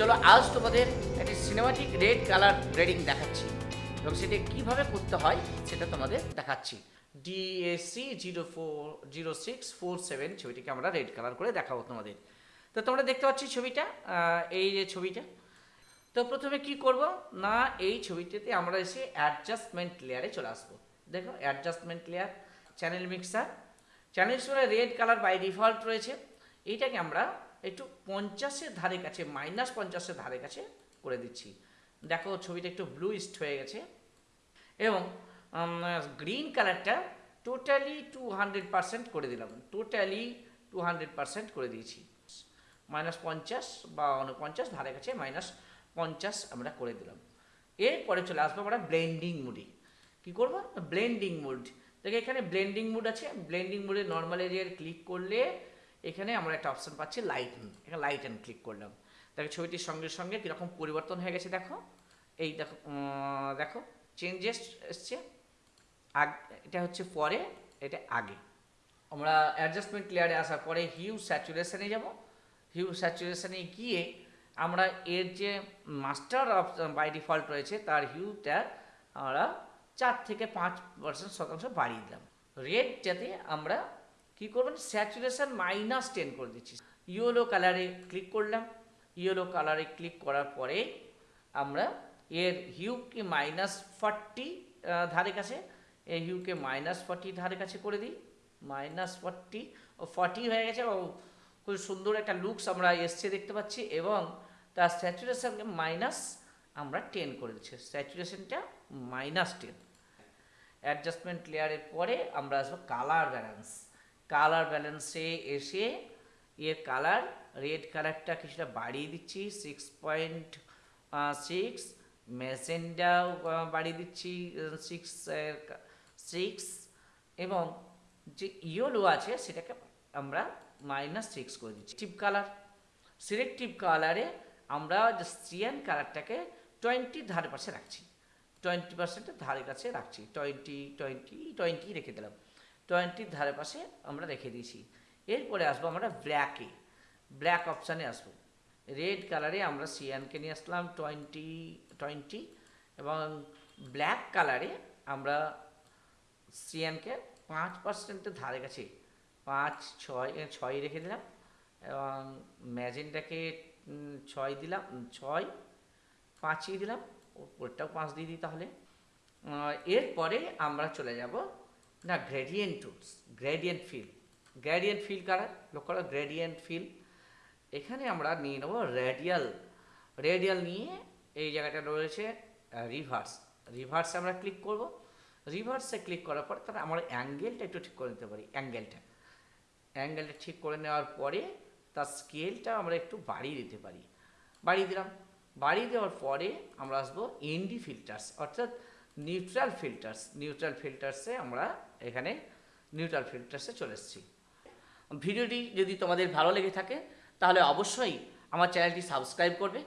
চলো, আজ তোমাদের একটি সিনেমাটিক রেড কালার গ্রেডিং দেখাচ্ছি। এবং সেটা কীভাবে করতে হয়, সেটা তোমাদের দেখাচ্ছি। DSC zero four zero six four seven ছবিটিকে আমরা রেড কালার করে দেখাবো তোমাদের। তো তোমরা দেখতে পাচ্ছি ছবিটা এই যে ছবিটা। তো প্রথমে কি করব? না, এই ছবিটিতে আমরা এসে অ্যাডজাস্টমেন্ট লেয়ারে চলে আসব। দেখো adjustment layer channel mixer channel red colour by default রয়েছে। এইটাকে আমরা একটু পঞ্চাশের ধারে কাছে মাইনাস পঞ্চাশের ধারে কাছে করে দিচ্ছি। দেখো ছবিটা একটু ব্লু ইস্ট হয়ে গেছে। এবং গ্রিন কালারটা টোটালি টু হান্ড্রেড করে দিলাম। টোটালি টু হান্ড্রেড করে দিয়েছি। মাইনাস পঞ্চাশ বা উনপঞ্চাশ ধারে কাছে মাইনাস পঞ্চাশ আমরা করে দিলাম। এরপরে চলে আসব আমরা ব্লেন্ডিং মুডে কী করব? ব্লেন্ডিং মুড দেখো এখানে ব্লেন্ডিং মুড আছে। ব্লেন্ডিং মুডে নর্মাল এরিয়ার ক্লিক করলে এখানে আমরা একটা অপশন পাচ্ছি লাইট এখানে লাইট অ্যান্ড ক্লিক করলাম। দেখো ছবিটির সঙ্গে সঙ্গে কীরকম পরিবর্তন হয়ে গেছে, দেখো। এই দেখো দেখো চেঞ্জেস এসছে। আগ, এটা হচ্ছে পরে, এটা আগে। আমরা অ্যাডজাস্টমেন্ট লেয়ারে আসার পরে হিউ স্যাচুরেশনে যাব। হিউ স্যাচুরেশনে গিয়ে আমরা এর যে মাস্টার অফ বাই ডিফল্ট রয়েছে, তার হিউটা আমরা চার থেকে পাঁচ পার্সেন্ট শতাংশ বাড়িয়ে দিলাম। রেডটাতে আমরা কি করবেন? স্যাচুরেশন মাইনাস টেন করে দিচ্ছি। ইয়েলো কালারে ক্লিক করলাম। ইয়েলো কালারে ক্লিক করার পরে আমরা এর হিউকে মাইনাস ফর্টি ধারে কাছে এই হিউকে মাইনাস ফর্টি ধারে কাছে করে দিই। মাইনাস ফর্টি, ও ফর্টি হয়ে গেছে। খুব সুন্দর একটা লুকস আমরা এসছে দেখতে পাচ্ছি এবং তার স্যাচুরেশনকে মাইনাস আমরা টেন করে দিচ্ছি। স্যাচুরেশনটা মাইনাস টেন। অ্যাডজাস্টমেন্ট লেয়ারের পরে আমরা আসব কালার ব্যালেন্স। কালার ব্যালেন্সে এসে এর কালার রেড কালারটা কিছুটা বাড়িয়ে দিচ্ছি সিক্স পয়েন্ট সিক্স মেসেন্ডাও বাড়িয়ে দিচ্ছি সিক্স সিক্স এবং যে ইয়েলো আছে সেটাকে আমরা মাইনাস সিক্স করে দিচ্ছি। টিপ কালার সিলেক্টিভ কালারে আমরা যে সিয়ান কালারটাকে টোয়েন্টির ধারে পাশে রাখছি। টোয়েন্টি পার্সেন্টের ধারে কাছে রাখছি। টোয়েন্টি টোয়েন্টি টোয়েন্টি রেখে দিলাম। টোয়েন্টির ধারে পাশে আমরা রেখে দিয়েছি। এরপরে আসব আমরা ব্ল্যাকে ব্ল্যাক অপশানে আসব। রেড কালারে আমরা সিয়ানকে নিয়ে আসলাম টোয়েন্টি টোয়েন্টি এবং ব্ল্যাক কালারে আমরা সিয়ানকে পাঁচ পার্সেন্টের ধারে কাছে পাঁচ, ছয় ছয় রেখে দিলাম এবং ম্যাজেন্টাকে ছয় দিলাম ছয় পাঁচই দিলাম, ওপরটাও পাঁচ দিয়ে দিই তাহলে। এরপরে আমরা চলে যাব না gradient tools gradient fill gradient fill কারা? লক্ষ্য করো গ্রেডিয়েন্ট ফিল এখানে আমরা নিয়ে নেব রেডিয়াল রেডিয়াল নিয়ে এই জায়গাটা রয়েছে রিভার্স রিভার্সে আমরা ক্লিক করব। রিভার্সে ক্লিক করার পর তাহলে আমরা অ্যাঙ্গেলটা একটু ঠিক করে নিতে পারি অ্যাঙ্গেলটা অ্যাঙ্গেলটা ঠিক করে নেওয়ার পরে তার স্কেলটা আমরা একটু বাড়িয়ে দিতে পারি। বাড়িয়ে দিলাম। বাড়িয়ে দেওয়ার পরে আমরা আসব এনডি ফিল্টার্স অর্থাৎ নিউট্রাল ফিল্টার্স নিউট্রাল ফিল্টার্সে আমরা এখানে নিউট্রাল ফিল্টার্সে চলে এসেছি। ভিডিওটি যদি তোমাদের ভালো লেগে থাকে, তাহলে অবশ্যই আমার চ্যানেলটি সাবস্ক্রাইব করবে।